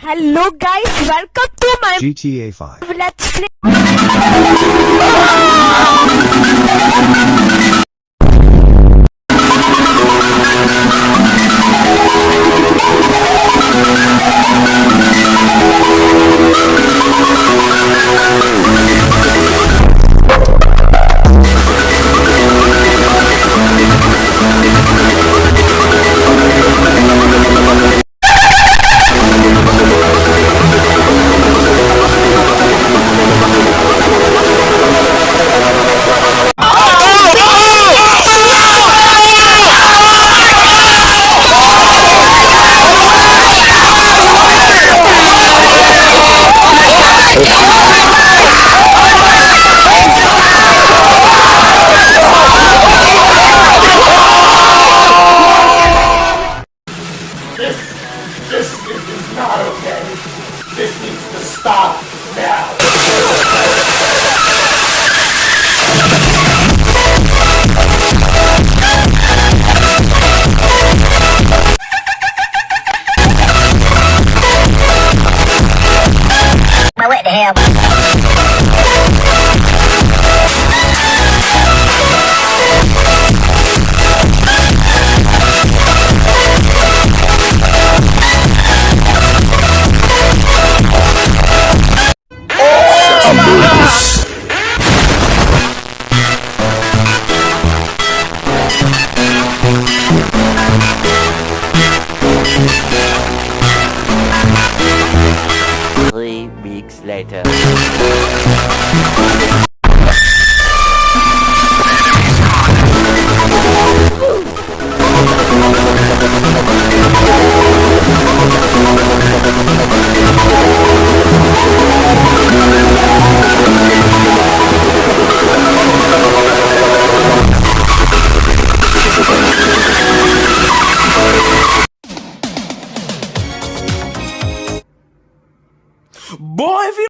Hello guys, welcome to my GTA 5. let's play. Stop now. Now what the later. Boy,